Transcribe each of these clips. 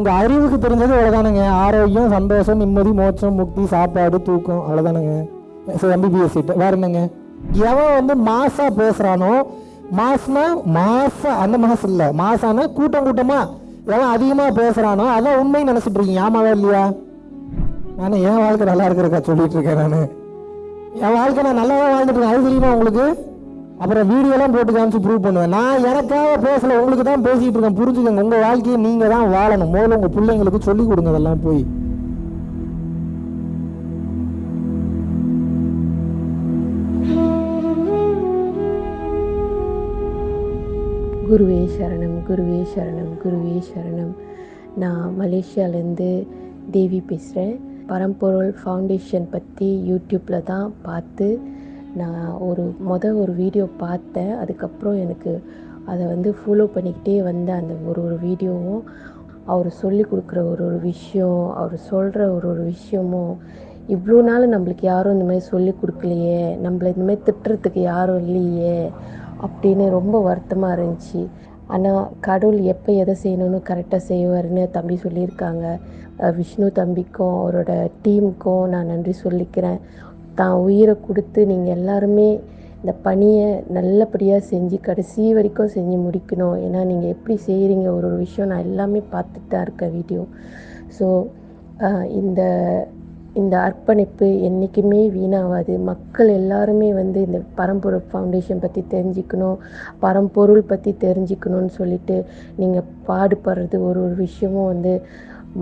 உங்கள் அறிவுக்கு தெரிஞ்சது அவ்வளோதானுங்க ஆரோக்கியம் சந்தோஷம் நிம்மதி மோட்சம் முக்தி சாப்பாடு தூக்கம் அவ்வளோதானுங்க சரி எம்பிபிஎஸ் சீட்டு வேற என்னங்க? எவன் வந்து மாசாக பேசுகிறானோ மாசுனா மாசா அந்த மாசு இல்லை. மாசானா கூட்டம் கூட்டமாக எவன் அதிகமாக பேசுகிறானோ அதான் உண்மைன்னு நினச்சிட்டு இருக்கீங்க. ஆமாவா இல்லையா? நான் என் வாழ்க்கை நல்லா இருக்கிறக்கா சொல்லிட்டு இருக்கேன் நான். என் வாழ்க்கை நான் நல்லா வாழ்ந்துட்டு இருக்கேன். அது தெரியுமா உங்களுக்கு? அப்புறம் வீடியோலாம் போட்டு காமிச்சு ப்ரூவ் பண்ணுவேன். நான் எனக்காக பேசல உங்களுக்கு தான் பேசிட்டு இருக்கேன். புரிஞ்சுக்கோங்க உங்கள் வாழ்க்கையை நீங்கள் தான் வாழணும். முதல்ல உங்கள் பிள்ளைங்களுக்கு சொல்லிக் கொடுங்க அதெல்லாம் போய். குருவே சரணம் குருவே சரணம் குருவே சரணம். நான் மலேசியாலேருந்து தேவி பேசுகிறேன் பரம்பொருள் ஃபவுண்டேஷன் பற்றி யூடியூப்பில் தான் பார்த்து நான் ஒரு மொதல் ஒரு வீடியோ பார்த்தேன். அதுக்கப்புறம் எனக்கு அதை வந்து ஃபாலோ பண்ணிக்கிட்டே வந்த அந்த ஒரு ஒரு வீடியோவும் அவர் சொல்லி கொடுக்குற ஒரு ஒரு விஷயம் அவர் சொல்கிற ஒரு ஒரு விஷயமும். இவ்வளோ நாள் நம்மளுக்கு யாரும் இந்த மாதிரி சொல்லி கொடுக்கலையே. நம்மளை இந்த மாதிரி திட்டுறதுக்கு யாரும் இல்லையே. அப்படின்னு ரொம்ப வருத்தமாக இருந்துச்சு. ஆனால் கடவுள் எப்போ எதை செய்யணும்னு கரெக்டாக செய்வார்னு தம்பி சொல்லியிருக்காங்க. விஷ்ணு தம்பிக்கும் அவரோட டீமுக்கும் நான் நன்றி சொல்லிக்கிறேன். தான் உயிரை கொடுத்து நீங்கள் எல்லாருமே இந்த பணியை நல்லபடியாக செஞ்சு கடைசி வரைக்கும் செஞ்சு முடிக்கணும். ஏன்னா நீங்கள் எப்படி செய்கிறீங்க ஒரு ஒரு விஷயம் நான் எல்லாமே பார்த்துட்டு தான் இருக்கேன் வீடியோ. ஸோ இந்த இந்த அர்ப்பணிப்பு என்றைக்குமே வீணாகாது. மக்கள் எல்லாருமே வந்து இந்த பரம்பொருள் ஃபவுண்டேஷன் பற்றி தெரிஞ்சுக்கணும் பரம்பொருள் பற்றி தெரிஞ்சுக்கணும்னு சொல்லிட்டு நீங்கள் பாடுபடுறது ஒரு ஒரு விஷயமும் வந்து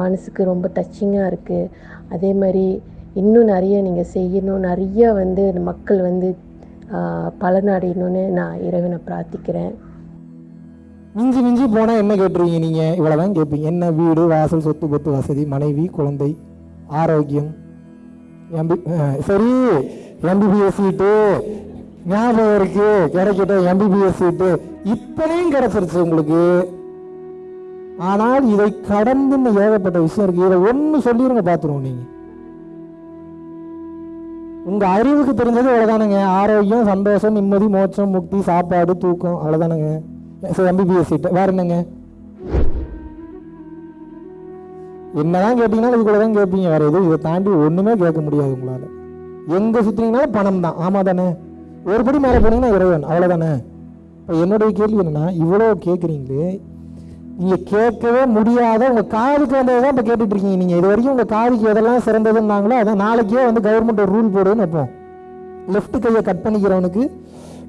மனசுக்கு ரொம்ப டச்சிங்காக இருக்குது அதே மாதிரி இன்னும் நிறைய நீங்கள் செய்யணும். நிறைய வந்து மக்கள் வந்து பலனடையணும்னு நான் இறைவனை பிரார்த்திக்கிறேன். மிஞ்சி மிஞ்சி போனால் என்ன கேட்டுருவீங்க நீங்கள் இவ்வளோதான் கேட்பீங்க. என்ன வீடு வாசல் சொத்து கொத்து வசதி மனைவி குழந்தை ஆரோக்கியம் எம்பி சரி எம்பிபிஎஸ் சீட்டு ஞாபகம் இருக்கு கிடைக்கட்டும் எம்பிபிஎஸ் சீட்டு. இத்தனையும் கிடைச்சிருச்சு உங்களுக்கு. ஆனால் இதை கடந்து ஏகப்பட்ட விஷயம் இருக்கு. இதை ஒன்று சொல்லிடுங்க பார்த்துருவோம் நீங்கள் உங்கள் அறிவுக்கு தெரிஞ்சது அவ்வளோதானுங்க ஆரோக்கியம் சந்தோஷம் நிம்மதி மோட்சம் முக்தி சாப்பாடு தூக்கம் அவ்வளோதானுங்க சரி எம்பிபிஎஸ் சீட்டு வேற என்னங்க? என்னதான் கேட்டீங்கன்னா இதுக்குள்ள தான் கேட்பீங்க. வேற எதுவும் இதை தாண்டி ஒண்ணுமே கேட்க முடியாது உங்களால. எங்க சுத்தினீங்கனாலும் பணம் தான். ஆமா தானே? ஒரு படி மேலே போனீங்கன்னா இறைவன் அவ்வளோதானே இப்போ என்னுடைய கேள்வி என்னன்னா இவ்வளோ கேட்குறீங்களே நீங்கள் கேட்கவே முடியாத உங்கள் காதுக்கு வந்ததை தான் இப்போ கேட்டுட்ருக்கீங்க இருக்கீங்க இது வரைக்கும் உங்கள் காதுக்கு எதெல்லாம் சிறந்ததுன்னாங்களோ அதான் நாளைக்கே வந்து கவர்மெண்ட் ஒரு ரூல் போடுன்னு வைப்போம். லெஃப்ட் கையை கட் பண்ணிக்கிறவனுக்கு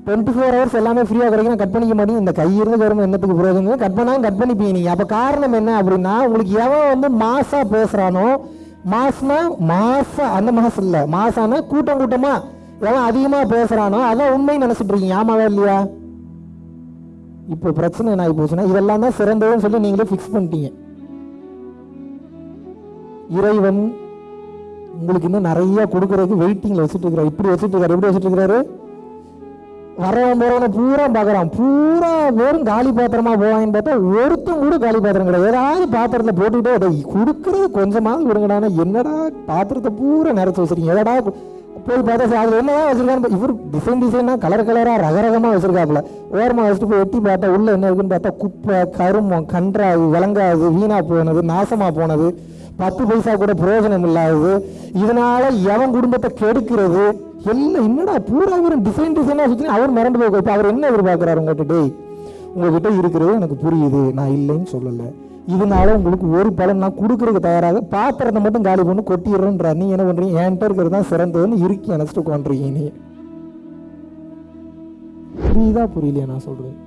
டுவெண்ட்டி ஃபோர் ஹவர்ஸ் எல்லாமே ஃப்ரீயாக கிடைக்கும் கட் பண்ணிக்க மாட்டேங்க. இந்த கை இருந்து கவர்மெண்ட் என்னத்துக்கு பிரயோஜனம் கட் பண்ணாலும் கட் பண்ணிப்பீங்க நீங்கள் அப்போ காரணம் என்ன அப்படின்னா உங்களுக்கு எவன் வந்து மாசாக பேசுகிறானோ மாசனா மாசா அந்த மாசம் இல்லை. மாசானா கூட்டம் கூட்டமாக எவன் அதிகமாக பேசுகிறானோ அதான் உண்மைன்னு நினச்சிட்டு இருக்கீங்க. ஆமாவா இல்லையா? இப்போ பிரச்சனை என்ன ஆகி போச்சுன்னா இதெல்லாம் தான் சிறந்ததுன்னு சொல்லி நீங்களே ஃபிக்ஸ் பண்ணிட்டீங்க. இறைவன் உங்களுக்கு இன்னும் நிறைய கொடுக்கறதுக்கு வெயிட்டிங்ல வச்சுட்டு இருக்கிறார். இப்படி வச்சுட்டு இருக்காரு எப்படி வச்சுட்டு இருக்கிறாரு வரவன் போறவன பூரா பார்க்குறான். பூரா வெறும் காலி பாத்திரமா போவாங்கன்னு பார்த்தா ஒருத்தன் கூட காலி பாத்திரம் கிடையாது. ஏதாவது பாத்திரத்தில் போட்டுக்கிட்டே அதை கொடுக்கறது கொஞ்சமாவது விடுங்கடானா என்னடா பாத்திரத்தை பூரா நிறைச்சு வச்சிருக்கீங்க? எதடா போய் பார்த்தா சார் அது என்னதான் வச்சிருக்காரு இவர் டிசைன் டிசைனாக கலர் கலராக ரகரகமாக வச்சிருக்காப்புல. ஓரமாக வச்சுட்டு போய் எட்டி பார்த்தா உள்ளே என்ன இருக்குன்னு பார்த்தா குப்பை கருமம் கன்றாது விளங்காது வீணாக போனது நாசமாக போனது பத்து பைசா கூட பிரயோஜனம் இல்லாதது. இதனால எவன் குடும்பத்தை கெடுக்கிறது? எல்லாம் என்னடா பூரா இவரும் டிசைன் டிசைனாக வச்சு அவர் மறந்து போய் இப்போ அவர் என்ன எதிர்பார்க்குறாரு உங்கள்கிட்ட டேய் உங்ககிட்ட இருக்கிறது எனக்கு புரியுது நான் இல்லைன்னு சொல்லலை. இதனால உங்களுக்கு ஒரு பலன் நான் கொடுக்கறதுக்கு தயாராக பாத்திரத்தை மட்டும் காலி பண்ணி கொட்டிடுறேன்றா நீ என்ன பண்றீங்க? என்கிட்ட இருக்கிறது தான் சிறந்ததுன்னு இறுக்கி நினச்சிட்டு உட்காந்துருக்கீங்க நீ. புரியுதா? புரியலையா நான் சொல்கிறேன்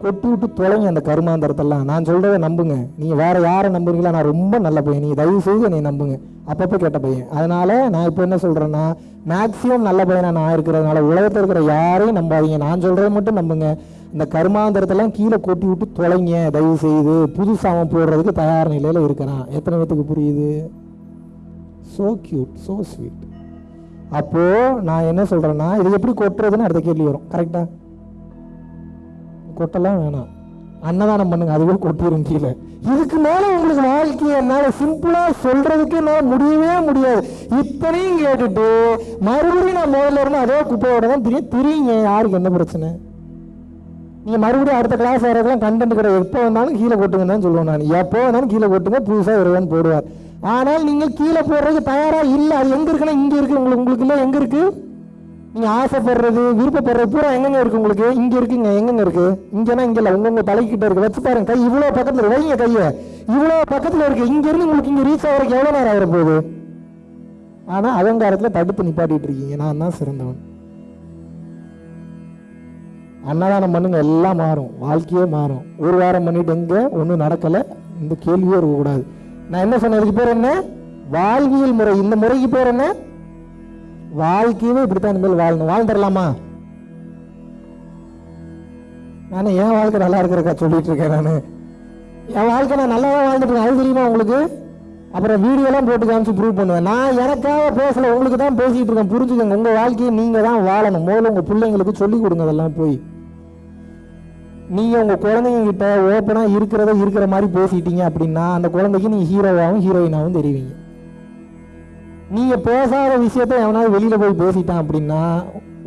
கொட்டி விட்டு தொலைங்க அந்த கருமாந்தரத்தெல்லாம். நான் சொல்றதை நம்புங்க. நீங்க வேற யாரை நம்புறீங்களா நான் ரொம்ப நல்ல பையன். நீ தயவு செய்து என்னை நம்புங்க. அப்பப்போ கேட்ட பையன். அதனால நான் இப்போ என்ன சொல்றேன்னா மேக்சிமம் நல்ல பையனா நான் இருக்கிறதுனால உலகத்தில் இருக்கிற யாரையும் நம்பாதீங்க. நான் சொல்றதை மட்டும் நம்புங்க. இந்த கருமாந்திரத்தெல்லாம் கீழே கொட்டி விட்டு தொலைங்க தயவு செய்து புது சாமம் போடுறதுக்கு தயார் நிலையில் இருக்கிறான். எத்தனை பேத்துக்கு புரியுது? ஸோ க்யூட் ஸோ ஸ்வீட் அப்போது நான் என்ன சொல்கிறேன்னா இது எப்படி கொட்டுறதுன்னு அடுத்த கேள்வி வரும். கரெக்டாக கொட்டெல்லாம் வேணாம். அன்னதானம் பண்ணுங்க அதுவே கொட்டிடும் கீழே. இதுக்கு மேல உங்களுக்கு வாழ்க்கையை என்னால் சிம்பிளா சொல்றதுக்கு என்னால முடியவே முடியாது. இத்தனையும் கேட்டுட்டு மறுபடியும் நான் முதல்ல இருந்து அதே குப்பையோட தான் தெரியும் திரியுங்க. யாருக்கு என்ன பிரச்சனை? நீங்கள் மறுபடியும் அடுத்த கிளாஸ் வரதுலாம் கண்டென்ட் கிடையாது எப்போ வந்தாலும் கீழே கொட்டுங்கன்னு தான் சொல்லுவேன் நான். எப்போ வந்தாலும் கீழே கொட்டுங்க புதுசாக வருவான்னு போடுவார். ஆனால் நீங்கள் கீழே போடுறதுக்கு தயாராக இல்லை. அது எங்கே இருக்குன்னா இங்கே இருக்குது உங்களுக்கு உங்களுக்கு இல்லை எங்கே இருக்குது நீங்கள் ஆசைப்படுறது விருப்பப்படுறது பூரா எங்கெங்க இருக்குது உங்களுக்கு? இங்கே இருக்குங்க எங்கெங்க இருக்குது இங்கேனா இங்கே இல்லை. உங்க தலைக்கிட்ட இருக்குது வச்சு பாருங்க. கை இவ்வளோ பக்கத்தில் வைங்க கையை. இவ்வளோ பக்கத்தில் இருக்குது இங்கேருந்து உங்களுக்கு இங்கே ரீச் ஆகிறதுக்கு எவ்வளோ நேரம் ஆகிற போகுது ஆனால் அகங்காரத்தில் தடுத்து நிப்பாட்டிகிட்டு இருக்கீங்க. நான் தான் சிறந்தவன். அன்னதானம் பண்ணுங்க எல்லாம் மாறும் வாழ்க்கையே மாறும். ஒரு வாரம் பண்ணிட்டு எங்கே ஒன்றும் நடக்கலை இந்த கேள்வியே இருக்கக்கூடாது. நான் என்ன சொன்னதுக்கு இதுக்கு பேர் என்ன? வாழ்வியல் முறை. இந்த முறைக்கு பேர் என்ன? வாழ்க்கையவே இப்படித்தான் மேல் வாழணும். வாழ்ந்துடலாமா நான் என் வாழ்க்கை நல்லா இருக்கிறக்கா சொல்லிட்டு இருக்கேன் நான். என் வாழ்க்கை நான் நல்லா தான் வாழ்ந்துட்டு இருக்கேன். அது தெரியுமா உங்களுக்கு? அப்புறம் வீடியோலாம் போட்டு காமிச்சு ப்ரூவ் பண்ணுவேன். நான் எனக்காக பேசல உங்களுக்கு தான் பேசிட்டு இருக்கேன். புரிஞ்சுக்கோங்க உங்க வாழ்க்கையை நீங்க தான் வாழணும். முதல்ல உங்க பிள்ளைங்களுக்கு சொல்லிக் கொடுங்க அதெல்லாம் போய். நீங்க உங்க குழந்தைங்க கிட்ட ஓப்பனா இருக்கிறத இருக்கிற மாதிரி பேசிட்டீங்க அப்படின்னா அந்த குழந்தைக்கு நீங்க ஹீரோவாகவும் ஹீரோயினாவும் தெரிவிங்க. நீங்க பேசாத விஷயத்த எவனாவது வெளியில போய் பேசிட்டான் அப்படின்னா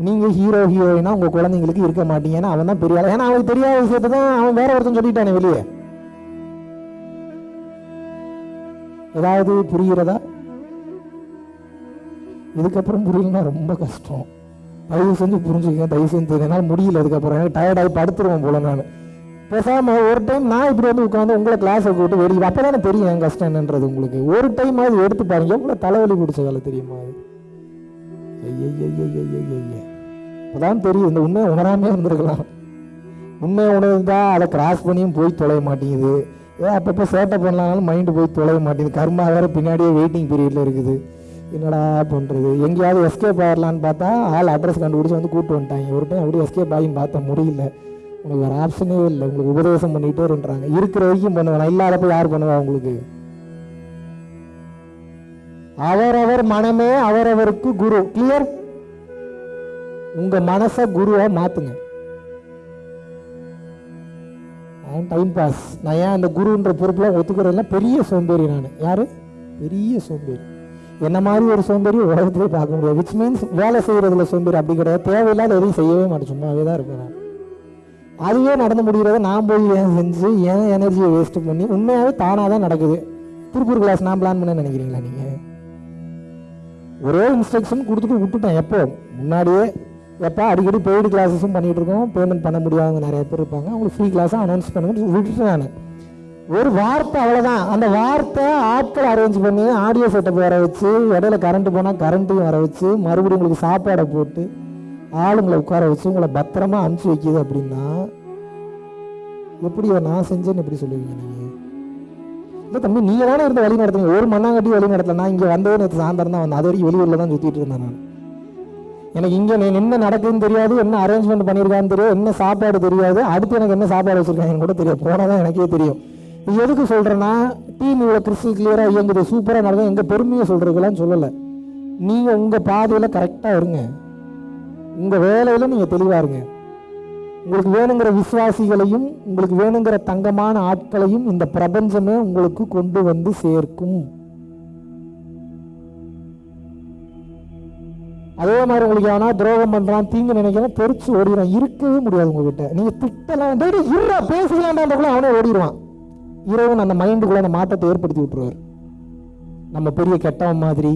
நீங்க ஹீரோ ஹீரோயினா உங்க குழந்தைங்களுக்கு இருக்க மாட்டீங்க. ஏன்னா அவன் தான் பெரிய ஏன்னா அவனுக்கு தெரியாத விஷயத்த தான் அவன் வேற ஒருத்தன் சொல்லிட்டானே வெளியே. ஏதாவது புரிகிறதா? இதுக்கப்புறம் புரியலன்னா ரொம்ப கஷ்டம். தயவு செஞ்சு புரிஞ்சுக்க தயவு செஞ்சு என்னால் முடியல அதுக்கப்புறம் எனக்கு டயர்டாகி படுத்துருவோம் போல நான். பேசாமல் ஒரு டைம் நான் இப்படி வந்து உட்காந்து உங்களை கிளாஸை கூட்டு வெளியே அப்போ தானே தெரியும் என் கஷ்டம் என்னன்றது உங்களுக்கு. ஒரு டைம் அது எடுத்து பாருங்க எவ்வளோ தலைவலி பிடிச்ச வேலை தெரியுமா அது? இப்போதான் தெரியும் இந்த உண்மையை உணராமே இருந்திருக்கலாம். உண்மையை உணர்ந்தா அதை கிராஸ் பண்ணியும் போய் தொலைய மாட்டேங்குது. ஏன் அப்பப்போ சேட்டை பண்ணலாம்னாலும் மைண்டு போய் தொலைய மாட்டேங்குது. கர்மா வேறு பின்னாடியே வெயிட்டிங் பீரியடில் இருக்குது. என்னடா பண்ணுறது எங்கேயாவது எஸ்கேப் ஆகிடலான்னு பார்த்தா ஆள் அட்ரஸ் கண்டுபிடிச்சி வந்து கூப்பிட்டு வந்துட்டாங்க. ஒரு டைம் அப்படியே எஸ்கேப் ஆகியும் பார்த்தா முடியல. உங்களுக்கு வேறு ஆப்ஷனே இல்லை. உங்களுக்கு உபதேசம் பண்ணிகிட்டே இருன்றாங்க இருக்கிற வரைக்கும் பண்ணுவேன்? இல்லாதப்போ யார் பண்ணுவா உங்களுக்கு? அவரவர் மனமே அவரவருக்கு குரு. கிளியர் உங்க மனசை குருவா மாத்துங்க டைம் பாஸ் நான் ஏன் அந்த குருன்ற பொறுப்புலாம் ஒத்துக்கிறதுல பெரிய சோம்பேறி நான். யார்? பெரிய சோம்பேறி. என்ன மாதிரி ஒரு சோம்பேறி உலகத்திலே பார்க்க முடியாது. விச் மீன்ஸ் வேலை செய்கிறதுல சோம்பேறி அப்படி கிடையாது. தேவையில்லாத எதையும் செய்யவே மாட்டேன். சும்மாவே தான் இருப்பேன் நான். அதுவே நடந்து முடிகிறத நான் போய் ஏன் செஞ்சு ஏன் எனர்ஜியை வேஸ்ட் பண்ணி உண்மையாகவே தானாக தான் நடக்குது. திருப்பூர் கிளாஸ் நான் பிளான் பண்ண நினைக்கிறீங்களா நீங்கள் ஒரே இன்ஸ்ட்ரக்ஷன் கொடுத்துட்டு விட்டுட்டேன் எப்போ முன்னாடியே எப்போ அடிக்கடி பெய்டு கிளாஸஸும் பண்ணிட்டு இருக்கோம். பேமெண்ட் பண்ண முடியாதவங்க நிறைய பேர் இருப்பாங்க. அவங்களுக்கு ஃப்ரீ கிளாஸாக அனௌன்ஸ் பண்ணுங்கன்னு விட்டுட்டேன் நான் ஒரு வார்த்தை அவ்வளோதான் அந்த வார்த்தை ஆட்கள் அரேஞ்ச் பண்ணி ஆடியோ செட்டப் வர வச்சு இடையில கரண்ட்டு போனால் கரண்ட்டையும் வர வச்சு மறுபடியும் உங்களுக்கு சாப்பாடை போட்டு ஆளுங்களை உட்கார வச்சு உங்களை பத்திரமா அனுப்பிச்சு வைக்கிது அப்படின்னா எப்படி நான் செஞ்சேன்னு எப்படி சொல்லுவீங்க நீங்கள் இல்லை தம்பி நீங்கள் தானே இருந்த வழி நடத்துங்க ஒரு மண்ணாங்கட்டி வழி நடத்தல நான் இங்கே வந்ததே நேற்று சாயந்தரம் தான் வந்தேன். அது வரைக்கும் வெளியூரில் தான் சுற்றிட்டு இருந்தேன் நான். எனக்கு இங்கே என்ன நடக்குதுன்னு தெரியாது என்ன அரேஞ்ச்மெண்ட் பண்ணியிருக்கான்னு தெரியும் என்ன சாப்பாடு தெரியாது அடுத்து எனக்கு என்ன சாப்பாடு வச்சுருக்காங்கன்னு கூட தெரியும் போனால் தான் எனக்கே தெரியும். இது எதுக்கு சொல்கிறேன்னா டீம் இவ்வளோ கிறிஸ்டல் கிளியராக இயங்குது சூப்பராக நடக்கும் எங்கள் பெருமையை சொல்கிறதுக்கெல்லாம் சொல்லலை. நீங்கள் உங்கள் பாதையில் கரெக்டாக இருங்க. உங்கள் வேலையில் நீங்கள் தெளிவாக இருங்க. உங்களுக்கு வேணுங்கிற விசுவாசிகளையும் உங்களுக்கு வேணுங்கிற தங்கமான ஆட்களையும் இந்த பிரபஞ்சமே உங்களுக்கு கொண்டு வந்து சேர்க்கும். அதே மாதிரி உங்களுக்கு எவனா துரோகம் பண்ணுறான் தீங்கு நினைக்கிறான் தெரிச்சு ஓடிடுவான் இருக்கவே முடியாது உங்ககிட்ட. நீங்கள் திட்டலாம். டேய் டேய், இருடா அவனே ஓடிடுவான். இறைவன் அந்த மைண்டுக்குள்ள அந்த மாற்றத்தை ஏற்படுத்தி விட்டுருவார். நம்ம பெரிய கெட்டவன் மாதிரி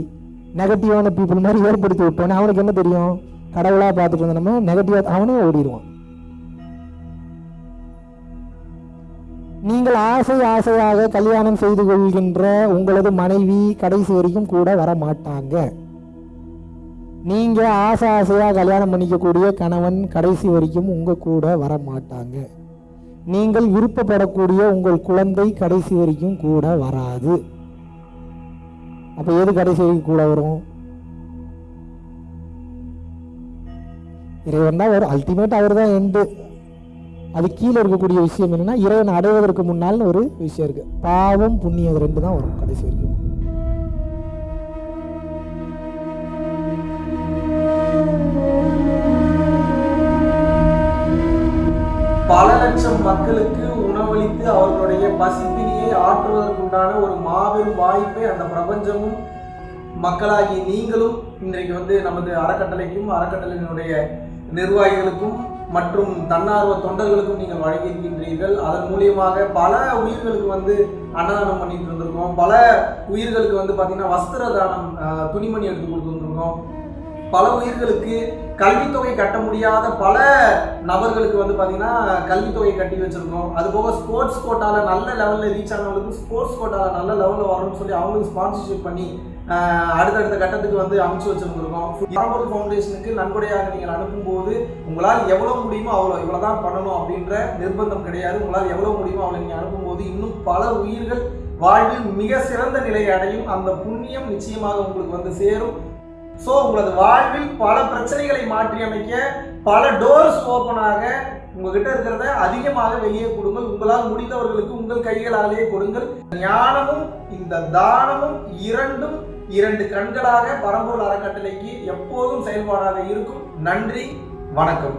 நெகட்டிவான பீப்புள் மாதிரி ஏற்படுத்தி விட்டோன்னே அவனுக்கு என்ன தெரியும்? கடவுளாக பார்த்துட்டு இருந்த நம்ம நெகட்டிவாக அவனே ஓடிடுவான். நீங்கள் ஆசை ஆசையாக கல்யாணம் செய்து கொள்கின்ற உங்களது மனைவி கடைசி வரைக்கும் கூட வர மாட்டாங்க நீங்கள் ஆசை ஆசையாக கல்யாணம் பண்ணிக்கக்கூடிய கணவன் கடைசி வரைக்கும் உங்கள் கூட வர மாட்டாங்க நீங்கள் விருப்பப்படக்கூடிய உங்கள் குழந்தை கடைசி வரைக்கும் கூட வராது. அப்போ எது கடைசி வரைக்கும் கூட வரும்? இறைவன் தான் வரும். அல்டிமேட் அவர் தான் எண்டு அது கீழே இருக்கக்கூடிய விஷயம் என்னென்னா இறைவன் அடைவதற்கு முன்னால்னு ஒரு விஷயம் இருக்குது பாவம் புண்ணியம் ரெண்டு தான் வரும் கடைசி வரைக்கும். லட்சம் மக்களுக்கு உணவளித்து அவர்களுடைய பசிப்பினியை ஆற்றுவதற்குண்டான ஒரு மாபெரும் வாய்ப்பை அந்த பிரபஞ்சமும் மக்களாகி நீங்களும் இன்றைக்கு வந்து நமது அறக்கட்டளைக்கும் அறக்கட்டளையினுடைய நிர்வாகிகளுக்கும் மற்றும் தன்னார்வ தொண்டர்களுக்கும் நீங்கள் வழங்கியிருக்கின்றீர்கள். அதன் மூலியமாக பல உயிர்களுக்கு வந்து அன்னதானம் பண்ணிட்டு இருந்திருக்கோம். பல உயிர்களுக்கு வந்து பார்த்தீங்கன்னா வஸ்திர தானம் துணிமணி எடுத்து கொடுத்துருந்துருக்கோம். பல உயிர்களுக்கு கல்வித்தொகை கட்ட முடியாத பல நபர்களுக்கு வந்து பார்த்தீங்கன்னா கல்வித்தொகை கட்டி வச்சுருக்கோம். அது போக ஸ்போர்ட்ஸ் கோட்டாவில் நல்ல லெவலில் ரீச் ஆனவங்களுக்கு ஸ்போர்ட்ஸ் கோட்டாவில் நல்ல லெவலில் வரணும்னு சொல்லி அவங்களுக்கு ஸ்பான்சர்ஷிப் பண்ணி அடுத்தடுத்த கட்டத்துக்கு வந்து அமைச்சு வச்சுருந்துருக்கோம். பரம்பொருள் ஃபவுண்டேஷனுக்கு நன்கொடையாக நீங்கள் அனுப்பும்போது உங்களால் எவ்வளோ முடியுமோ அவ்வளோ இவ்வளோ தான் பண்ணணும் அப்படின்ற நிர்பந்தம் கிடையாது. உங்களால் எவ்வளோ முடியுமோ அவ்வளோ நீங்கள் அனுப்பும்போது இன்னும் பல உயிர்கள் வாழ்வில் மிக சிறந்த நிலையை அடையும். அந்த புண்ணியம் நிச்சயமாக உங்களுக்கு வந்து சேரும். ஸோ உங்களது வாழ்வில் பல பிரச்சனைகளை மாற்றி அமைக்க பல டோர்ஸ் ஓப்பனாக உங்ககிட்ட இருக்கிறத அதிகமாக வெளியே கொடுங்கள். உங்களால் முடிந்தவர்களுக்கு உங்கள் கைகளாலேயே கொடுங்கள். ஞானமும் இந்த தானமும் இரண்டும் இரண்டு கண்களாக பரம்பூர் அறக்கட்டளைக்கு எப்போதும் செயல்பாடாக இருக்கும். நன்றி வணக்கம்.